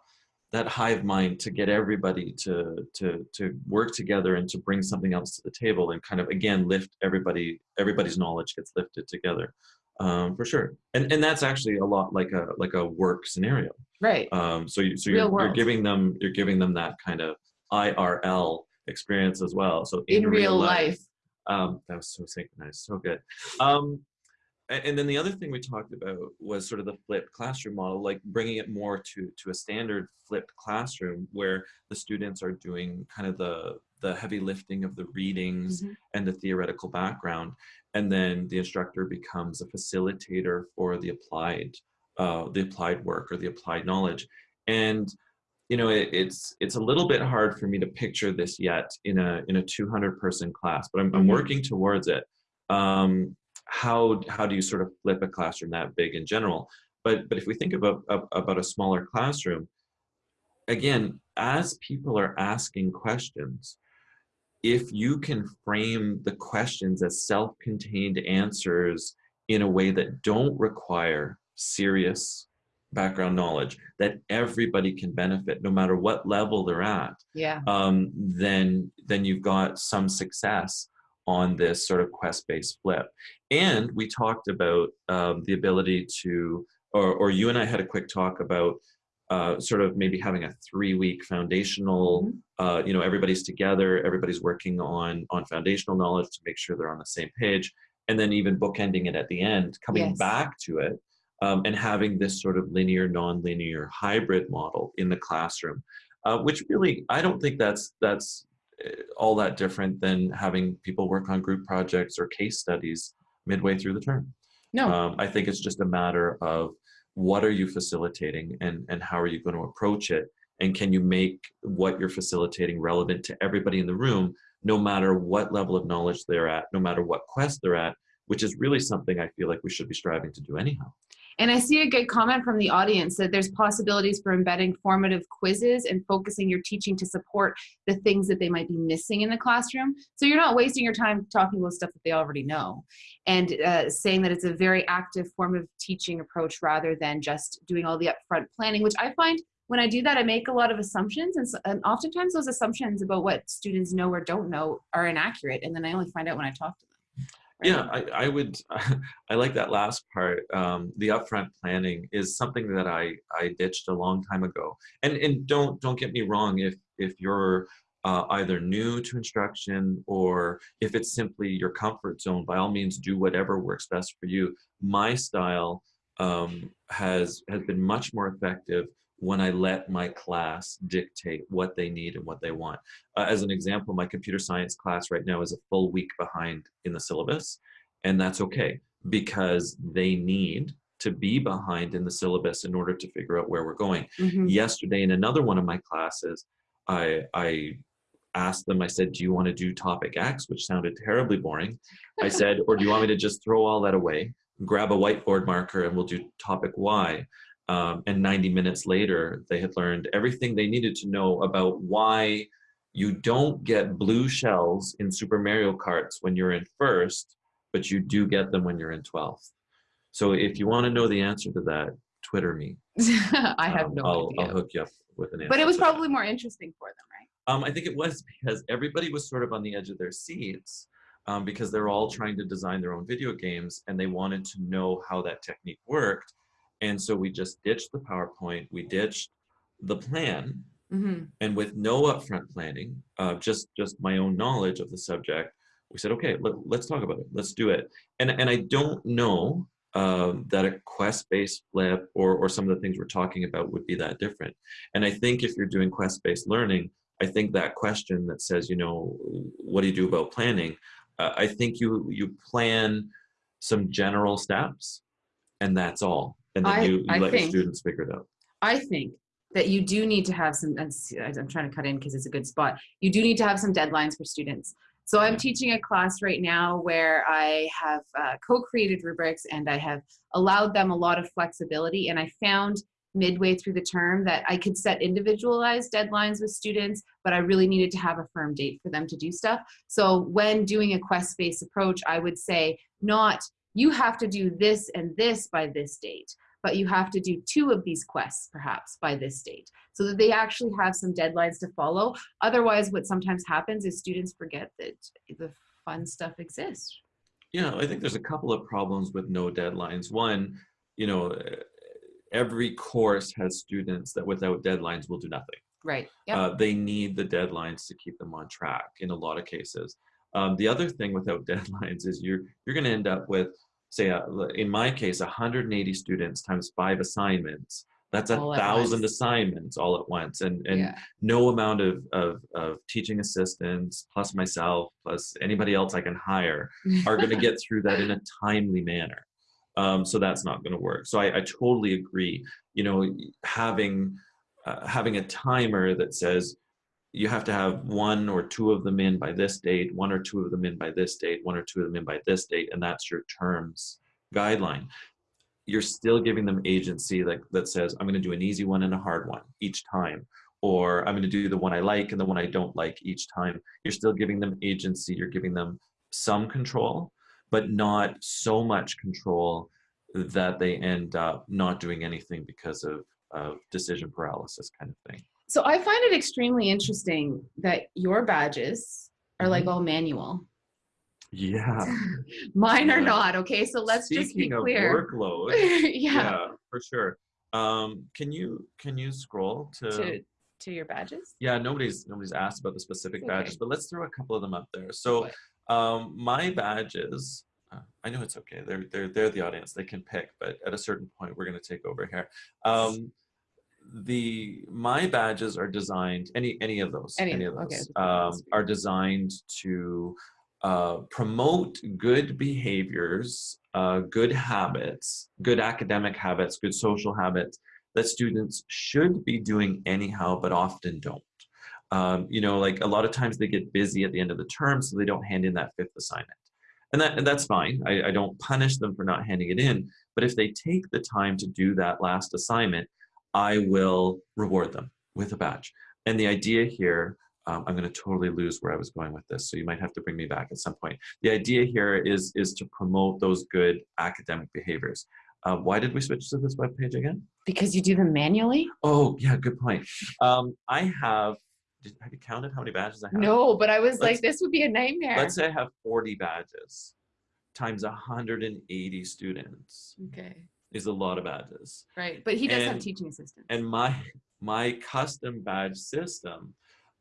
that hive mind to get everybody to to to work together and to bring something else to the table and kind of again lift everybody. Everybody's knowledge gets lifted together, um, for sure. And and that's actually a lot like a like a work scenario. right Um, so you so you're, you're giving them you're giving them that kind of IRL experience as well. So in, real life, um, that was so synchronized, so good. Um, and then the other thing we talked about was sort of the flipped classroom model, like bringing it more to to a standard flipped classroom where the students are doing kind of the the heavy lifting of the readings Mhm. and the theoretical background, and then the instructor becomes a facilitator for the applied uh, the applied work or the applied knowledge, and you know it, it's it's a little bit hard for me to picture this yet in a in a 200 person class but i'm, I'm Mhm. working towards it. Um how how do you sort of flip a classroom that big in general? But but if we think about about a smaller classroom again as people are asking questions if you can frame the questions as self-contained answers in a way that don't require serious background knowledge that everybody can benefit no matter what level they're at yeah um, then then you've got some success on this sort of quest-based flip. And we talked about um, the ability to, or, or you and I had a quick talk about uh, sort of maybe having a three-week foundational, uh, you know, everybody's together, everybody's working on on foundational knowledge to make sure they're on the same page, and then even bookending it at the end, coming Yes. back to it, um, and having this sort of linear, non-linear hybrid model in the classroom uh, which really I don't think that's that's uh, all that different than having people work on group projects or case studies midway through the term. no Um, I think it's just a matter of what are you facilitating and and how are you going to approach it, and can you make what you're facilitating relevant to everybody in the room, no matter what level of knowledge they're at, no matter what quest they're at, which is really something I feel like we should be striving to do anyhow. And I see a good comment from the audience that there's possibilities for embedding formative quizzes and focusing your teaching to support the things that they might be missing in the classroom. So you're not wasting your time talking about stuff that they already know and uh, saying that it's a very active form of teaching approach rather than just doing all the upfront planning, which I find when I do that, I make a lot of assumptions and, s- and oftentimes those assumptions about what students know or don't know are inaccurate. And then I only find out when I talk to them. Yeah, I, I would, (laughs) I like that last part. Um, the upfront planning is something that I, I ditched a long time ago. And, and don't, don't get me wrong, if, if you're uh, either new to instruction or if it's simply your comfort zone, by all means do whatever works best for you. My style um, has, has been much more effective when I let my class dictate what they need and what they want. Uh, as an example, my computer science class right now is a full week behind in the syllabus, and that's okay because they need to be behind in the syllabus in order to figure out where we're going. Mm -hmm. Yesterday in another one of my classes, I, I asked them, I said, do you want to do topic X, which sounded terribly boring. I said, or do you want me to just throw all that away, grab a whiteboard marker and we'll do topic Y um, and 90 minutes later, they had learned everything they needed to know about why you don't get blue shells in Super Mario Karts when you're in first, but you do get them when you're in 12th. So if you want to know the answer to that, Twitter me. (laughs) I have um, no I'll, idea. I'll hook you up with an answer. But it was to that. probably more interesting for them, right? Um, I think it was because everybody was sort of on the edge of their seats um, because they're all trying to design their own video games and they wanted to know how that technique worked. And so we just ditched the PowerPoint, we ditched the plan, Mm-hmm. and with no upfront planning, uh, just just my own knowledge of the subject, we said, okay, let, us talk about it, let's do it. And and I don't know um, that a quest-based flip or or some of the things we're talking about would be that different. And I think if you're doing quest-based learning, I think that question that says, you know, what do you do about planning? Uh, I think you you plan some general steps, and that's all and then I- you, you I let think- your students figure it out. I think that you do need to have some, I'm trying to cut in because it's a good spot. You do need to have some deadlines for students. So I'm teaching a class right now where I have uh, co-created rubrics and I have allowed them a lot of flexibility. And I found midway through the term that I could set individualized deadlines with students, but I really needed to have a firm date for them to do stuff. So when doing a quest-based approach, I would say not, you have to do this and this by this date but you have to do two of these quests perhaps by this date so that they actually have some deadlines to follow. Otherwise, what sometimes happens is students forget that the fun stuff exists. Yeah, I think there's a couple of problems with no deadlines. One, you know, eh, every course has students that without deadlines will do nothing. Right. Yep. Uh, they need the deadlines to keep them on track in a lot of cases. Um, the other thing without (laughs) deadlines is you're you're going to end up with, say, uh, in my case, 180 students times five assignments. That's a All thousand assignments all at once, and and yeah. no amount of, of of teaching assistants plus myself plus anybody else I can hire (laughs) are going to get through that in a timely manner. Um, so that's not going to work. So I, I totally agree. You know, having uh, having a timer that says you have to have one or two of them in by this date, one or two of them in by this date, one or two of them in by this date, and that's your terms guideline. You're still giving them agency that, that says, I'm going to do an easy one and a hard one each time, or I'm going to do the one I like and the one I don't like each time. You're still giving them agency, you're giving them some control, but not so much control that they end up not doing anything because of, of decision paralysis kind of thing. So I find it extremely interesting that your badges are like Mhm. all manual. Yeah. (laughs) Mine are not. Okay, so let's just be Speaking of clear. workload, (laughs) yeah. yeah, for sure. Um, can you can you scroll to? To to your badges. yeah, nobody's nobody's asked about the specific It's badges, but let's throw a couple of them up there. So, um, my badges. Uh, I know it's okay. They're they're they're the audience. They can pick, but at a certain point, we're going to take over here. Um, the my badges are designed any any of those Any of any of them, okay, those um, are designed to uh, promote good behaviors, uh, good habits, good academic habits, good social habits that students should be doing anyhow, but often don't. Um, you know, like a lot of times they get busy at the end of the term, so they don't hand in that fifth assignment. And, that, and that's fine. I, I don't punish them for not handing it in. But if they take the time to do that last assignment, I will reward them with a badge. And the idea here um, I'm going to totally lose where I was going with this, so you might have to bring me back at some point. The idea here is is to promote those good academic behaviors. Uh, why did we switch to this web page again? Because you do them manually? Oh, yeah, good point. Um, I have. Did, have you counted how many badges I have? No, but I was like, Let's- this would be a nightmare. Let's say I have 40 badges. times 180 students Okay. Is a lot of badges. Right. But he does have teaching assistants. And my my custom badge system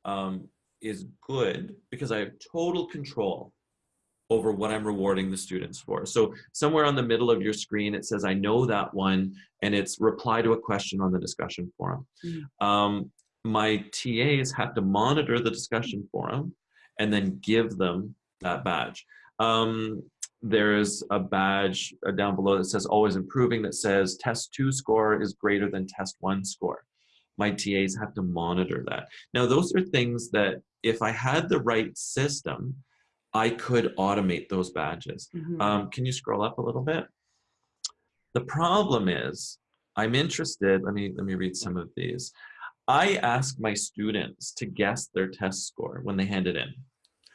um, is good because I have total control over what I'm rewarding the students for. So somewhere on the middle of your screen, it says, I know that one, and it's reply to a question on the discussion forum. Mm. Um, my TAs have to monitor the discussion forum and then give them that badge. Um, there's a badge uh, down below that says always improving that says test two score is greater than test one score. My TAs have to monitor that. Now, those are things that if I had the right system, I could automate those badges. Mhm. Um, can you scroll up a little bit? The problem is, I'm interested, let me, let me read some of these. I ask my students to guess their test score when they hand it in.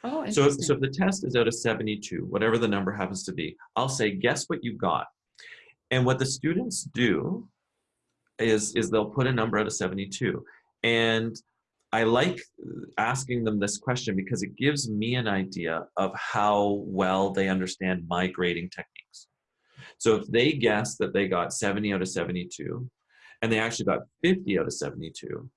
Oh, So, if- so if the test is out of 72, whatever the number happens to be, I'll say, guess what you got. And what the students do is, is they'll put a number out of 72. And I like asking them this question because it gives me an idea of how well they understand my grading techniques. So if they guess that they got 70 out of 72, and they actually got 50 out of 72,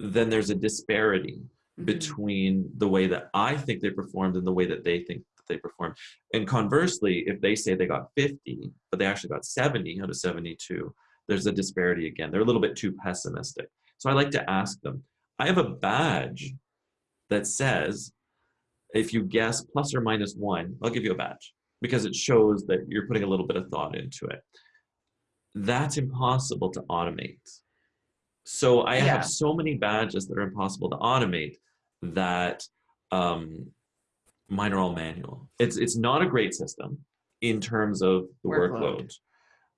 then there's a disparity Mhm. between the way that I think they performed and the way that they think that they performed. And conversely, if they say they got 50, but they actually got 70 out of 72, there's a disparity again. They're a little bit too pessimistic. So I like to ask them, I have a badge that says, if you guess plus or minus one, I'll give you a badge because it shows that you're putting a little bit of thought into it. That's impossible to automate. So I Yeah. have so many badges that are impossible to automate that um, mine are all manual. It's it's not a great system in terms of the Workload. workload,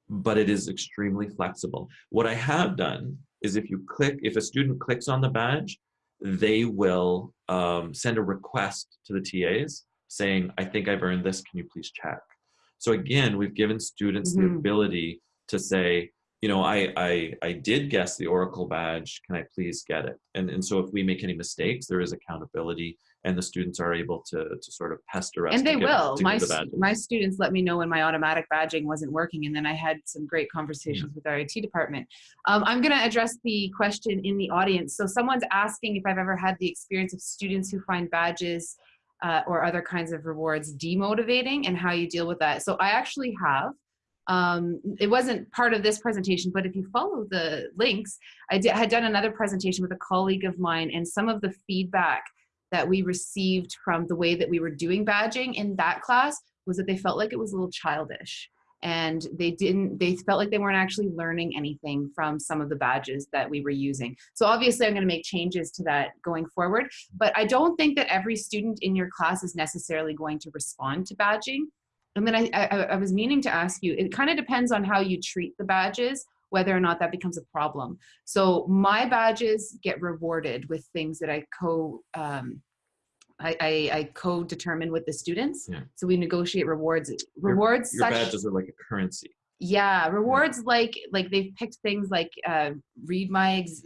but it is extremely flexible. What I have done is if you click, if a student clicks on the badge, they will um, send a request to the TAs saying, I think I've earned this, can you please check? So again, we've given students the Mhm. ability to say, you know, I, I, I did guess the Oracle badge, can I please get it? And, and so if we make any mistakes, there is accountability and the students are able to, to sort of pester us. and they will. My the my students let me know when my automatic badging wasn't working, and then I had some great conversations with our IT department. Um, I'm going to address the question in the audience. So someone's asking if I've ever had the experience of students who find badges uh, or other kinds of rewards demotivating, and how you deal with that. So I actually have. Um, it wasn't part of this presentation, but if you follow the links, I did, had done another presentation with a colleague of mine, and some of the feedback that we received from the way that we were doing badging in that class was that they felt like it was a little childish. And they didn't they felt like they weren't actually learning anything from some of the badges that we were using. So obviously i'm going to make changes to that going forward but i don't think that every student in your class is necessarily going to respond to badging and then i i, I was meaning to ask you it kind of depends on how you treat the badges whether or not that becomes a problem so my badges get rewarded with things that I co um, I, I, I co-determine with the students. Yeah. So we negotiate rewards. Rewards Your such badges are like a currency. yeah rewards like like they've picked things like uh, read my ex-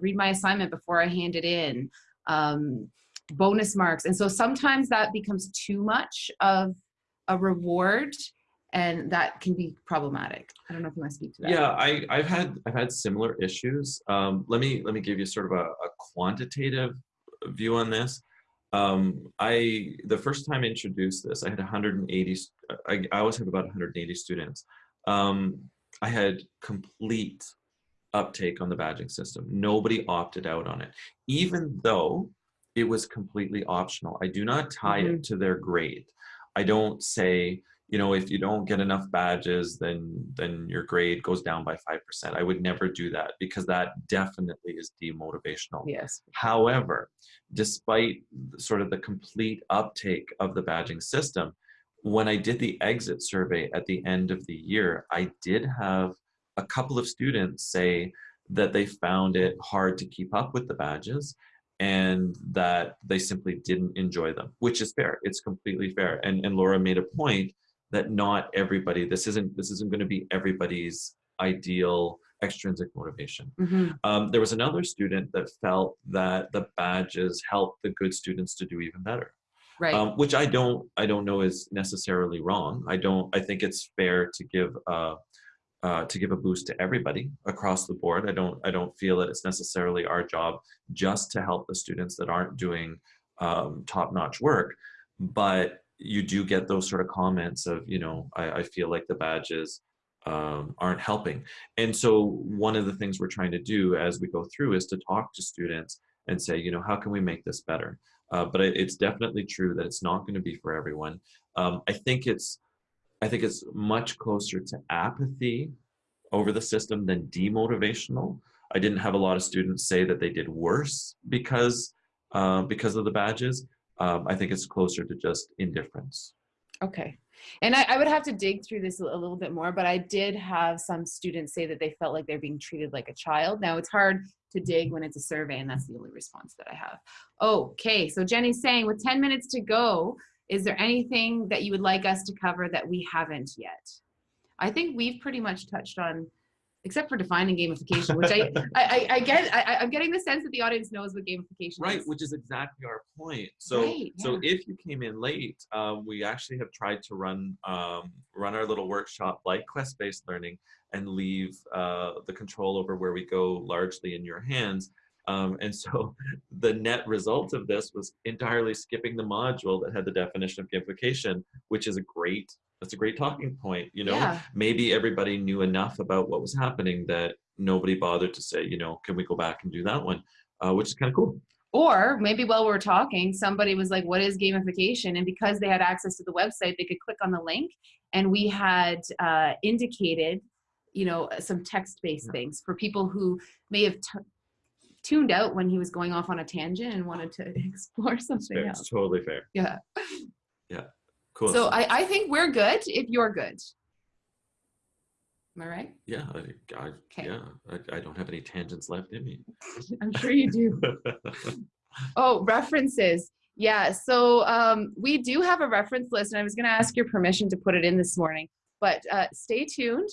read my assignment before I hand it in, um, bonus marks, and so sometimes that becomes too much of a reward, and that can be problematic. I don't know if you want to speak to that. Yeah, I, I've had I've had similar issues. Um, let me let me give you sort of a, a quantitative view on this. Um, I the first time I introduced this, I had 180. I, I always have about 180 students. Um, I had complete uptake on the badging system. Nobody opted out on it, even though it was completely optional. I do not tie it to their grade. I don't say, you know, if you don't get enough badges, then then your grade goes down by five percent. I would never do that because that definitely is demotivational. Yes. However, despite sort of the complete uptake of the badging system, when I did the exit survey at the end of the year, I did have a couple of students say that they found it hard to keep up with the badges and that they simply didn't enjoy them, which is fair. It's completely fair. And, and Laura made a point that not everybody, this isn't, this isn't going to be everybody's ideal extrinsic motivation. Mhm. Um, there was another student that felt that the badges helped the good students to do even better. Right. um, which I don't I don't know is necessarily wrong. I don't I think it's fair to give uh, uh, to give a boost to everybody across the board. I don't I don't feel that it's necessarily our job just to help the students that aren't doing um, top notch work, but you do get those sort of comments of you know I, I feel like the badges um, aren't helping. And so one of the things we're trying to do as we go through is to talk to students and say, you know, how can we make this better? Uh, but it, it's definitely true that it's not going to be for everyone. Um, I think it's, I think it's much closer to apathy over the system than demotivational. I didn't have a lot of students say that they did worse because uh, because of the badges. Um, I think it's closer to just indifference. Okay. And I, I would have to dig through this a little bit more, but I did have some students say that they felt like they're being treated like a child. Now it's hard to dig when it's a survey and that's the only response that I have. Okay, so Jenny's saying with 10 minutes to go, is there anything that you would like us to cover that we haven't yet? I think we've pretty much touched on, except for defining gamification, which I, (laughs) I, I, I get, I, I'm getting the sense that the audience knows what gamification Right, is. which is exactly our point. So, Right, so if you came in late, um, we actually have tried to run um, run our little workshop like quest-based learning and leave uh, the control over where we go largely in your hands. Um, and so (laughs) the net result of this was entirely skipping the module that had the definition of gamification, which is a great that's a great talking point. You know, Yeah. maybe everybody knew enough about what was happening that nobody bothered to say, you know, can we go back and do that one, uh, which is kind of cool. Or maybe while we are talking, somebody was like, what is gamification? And because they had access to the website, they could click on the link and we had uh, indicated, you know, some text-based Yeah. things for people who may have tuned out when he was going off on a tangent and wanted to (laughs) explore something fair. else. It's totally fair. Yeah. Yeah. Cool. So I, I think we're good if you're good. Am I right? yeah, I, I, Okay. yeah, I, I don't have any tangents left in me. (laughs) I'm sure you do. (laughs) Oh, references. Yeah, so um, we do have a reference list, and I was going to ask your permission to put it in this morning, but uh, stay tuned.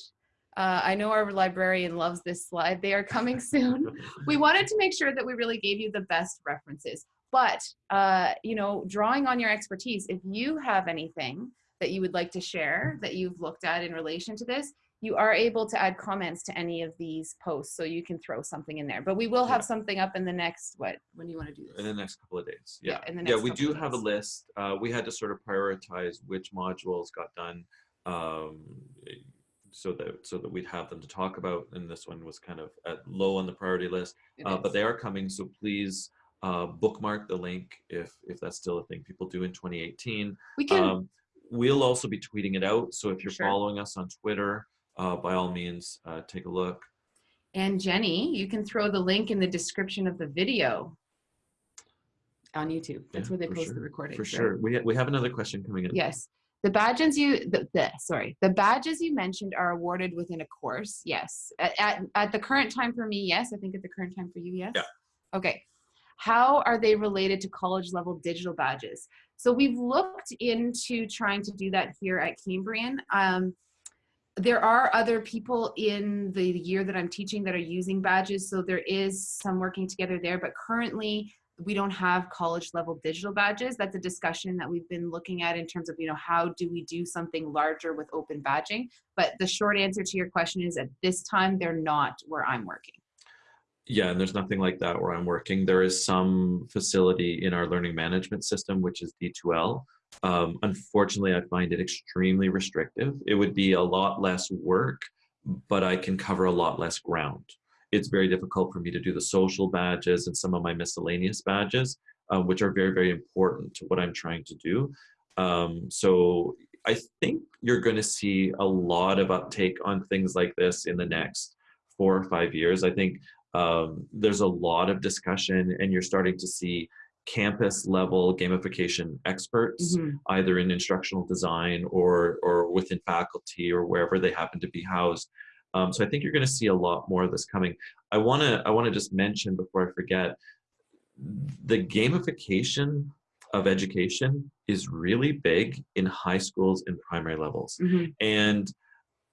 Uh, I know our librarian loves this slide. They are coming (laughs) soon. we wanted to make sure that we really gave you the best references. But, uh, you know, drawing on your expertise, if you have anything that you would like to share that you've looked at in relation to this, you are able to add comments to any of these posts, so you can throw something in there. But we will have Yeah. something up in the next, what, when do you want to do this? in the next couple of days. Yeah, Yeah, in the next yeah, we do have a list. Uh, we had to sort of prioritize which modules got done, um, so that so that we'd have them to talk about. And this one was kind of at low on the priority list, uh, but they are coming. So please uh, bookmark the link if if that's still a thing people do in 2018. we can, Um, we'll also be tweeting it out. So if you're Sure. following us on Twitter, uh, by all means, uh, take a look. and Jenny, you can throw the link in the description of the video on YouTube. That's Yeah, where they post the recording. For sure. We, ha- we have another question coming in. Yes. The badges you, the, the, sorry, the badges you mentioned are awarded within a course. Yes. At, at, at the current time for me, yes. I think at the current time for you, yes. Yeah. Okay. How are they related to college level digital badges? So we've looked into trying to do that here at Cambrian. Um, there are other people in the year that I'm teaching that are using badges, so there is some working together there, but currently we don't have college level digital badges. That's a discussion that we've been looking at in terms of, you know, how do we do something larger with open badging? But the short answer to your question is at this time, they're not where I'm working. Yeah, and there's nothing like that where I'm working. There is some facility in our learning management system, which is D2L. Um, unfortunately, I find it extremely restrictive. It would be a lot less work, but I can cover a lot less ground. It's very difficult for me to do the social badges and some of my miscellaneous badges, uh, which are very, very important to what I'm trying to do. Um, so I think you're going to see a lot of uptake on things like this in the next four or five years. I think um, there's a lot of discussion and you're starting to see campus level gamification experts Mhm. either in instructional design or or within faculty or wherever they happen to be housed um, so i think you're going to see a lot more of this coming i want to i want to just mention before i forget the gamification of education is really big in high schools and primary levels Mhm. and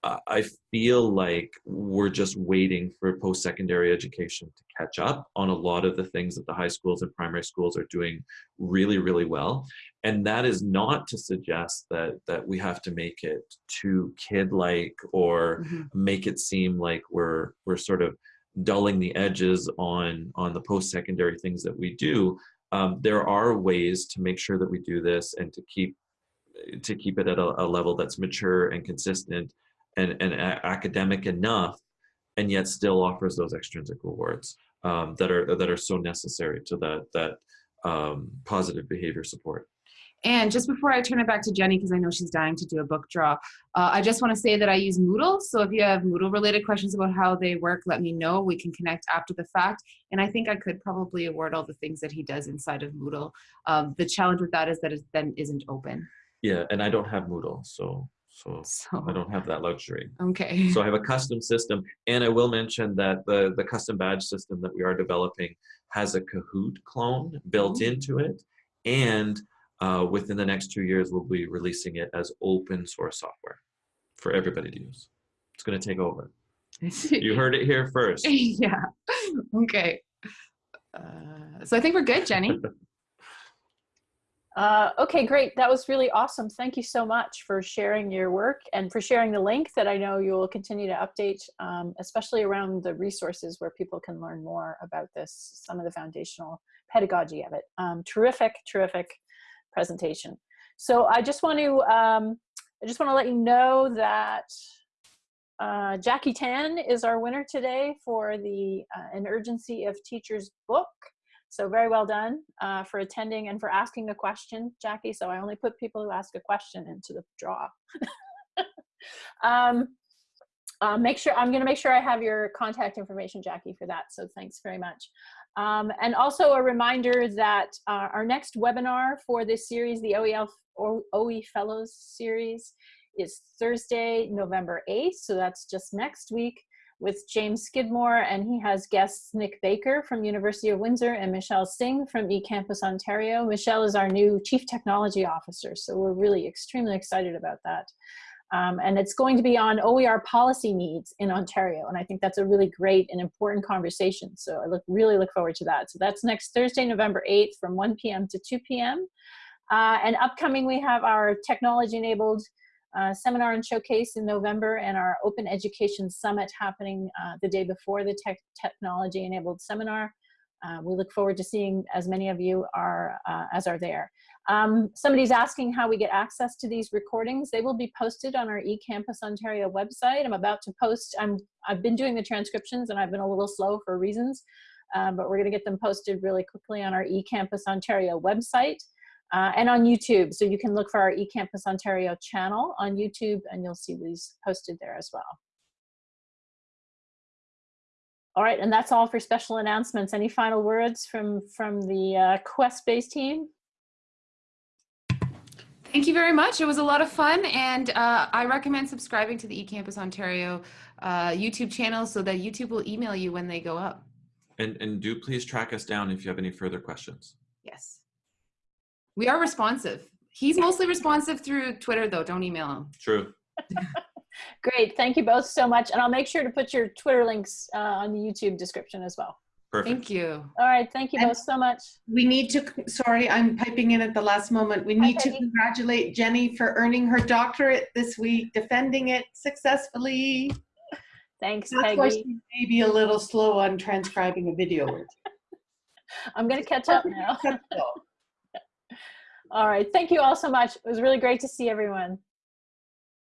I I feel like we're just waiting for post-secondary education to catch up on a lot of the things that the high schools and primary schools are doing really, really well. And that is not to suggest that that we have to make it too kid-like or Mhm. make it seem like we're we're sort of dulling the edges on on the post-secondary things that we do. Um, there are ways to make sure that we do this and to keep to keep it at a, a level that's mature and consistent and, and a- academic enough and yet still offers those extrinsic rewards um, that are that are so necessary to that that um, positive behavior support And just before I turn it back to Jenny, because I know she's dying to do a book draw, uh, I just want to say that I use Moodle. So if you have Moodle related questions about how they work, let me know. We can connect after the fact. And I think I could probably award all the things that he does inside of Moodle. Um, the challenge with that is that it then isn't open. yeah and i don't have moodle so so So, i don't have that luxury okay. so i have a custom system and i will mention that the the custom badge system that we are developing has a kahoot clone built Oh. into it and uh, within the next two years we'll be releasing it as open source software for everybody to use it's going to take over (laughs) you heard it here first (laughs) yeah. Okay. Uh, so I think we're good, Jenny. (laughs) Uh, okay, great. That was really awesome. Thank you so much for sharing your work and for sharing the link that I know you will continue to update, um, especially around the resources where people can learn more about this, some of the foundational pedagogy of it. Um, terrific, terrific presentation. So I just want to, um, I just want to let you know that uh, Jackie Tan is our winner today for the uh, An Urgency of Teachers book. So very well done uh, for attending and for asking a question, Jackie. So I only put people who ask a question into the draw. (laughs) um, uh, make sure, I'm gonna make sure I have your contact information, Jackie, for that. So thanks very much. Um, and also a reminder that uh, our next webinar for this series, the OEL OE Fellows series, is Thursday, November 8th. So that's just next week with James Skidmore, and he has guests Nick Baker from University of Windsor and Michelle Singh from eCampus Ontario. Michelle is our new Chief Technology Officer, so we're really extremely excited about that. Um, and it's going to be on OER policy needs in Ontario, and I think that's a really great and important conversation. So I look really look forward to that. So that's next Thursday, November 8th from 1 p.m. to 2 p.m. Uh, and upcoming, we have our technology-enabled uh, seminar and showcase in November and our Open Education Summit happening uh, the day before the tech technology enabled seminar. Uh, we look forward to seeing as many of you are uh, as are there. Um, somebody's asking how we get access to these recordings. They will be posted on our eCampus Ontario website. I'm about to post, I'm, I've been doing the transcriptions and I've been a little slow for reasons, uh, but we're gonna get them posted really quickly on our eCampus Ontario website. Uh, and on YouTube. So you can look for our eCampus Ontario channel on YouTube and you'll see these posted there as well. All right, and that's all for special announcements. Any final words from, from the uh, Quest-based team? Thank you very much. It was a lot of fun, and uh, I recommend subscribing to the eCampus Ontario uh, YouTube channel so that YouTube will email you when they go up. and and do please track us down if you have any further questions Yes. We are responsive. He's mostly responsive through Twitter, though. Don't email him. true (laughs) Great, thank you both so much. And I'll make sure to put your Twitter links uh, on the YouTube description as well. perfect Thank you. All right, thank you And- both so much. We need to, sorry, I'm piping in at the last moment. We need to Peggy. congratulate Jenny for earning her doctorate this week, defending it successfully. Thanks, That's why Peggy. she may be a little slow on transcribing a video. (laughs) I'm gonna catch up now. All right, thank you all so much. It was really great to see everyone.